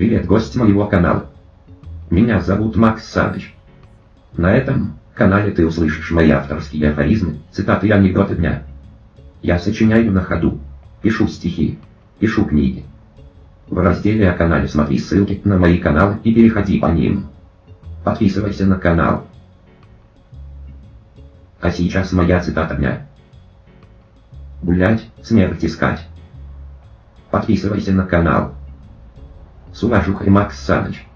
Привет, гость моего канала. Меня зовут Макс Саныч. На этом канале ты услышишь мои авторские афоризмы, цитаты и анекдоты дня. Я сочиняю на ходу, пишу стихи, пишу книги. В разделе о канале смотри ссылки на мои каналы и переходи по ним. Подписывайся на канал. А сейчас моя цитата дня. Гулять, смерть искать. Подписывайся на канал. Sumajuca e Max Salad.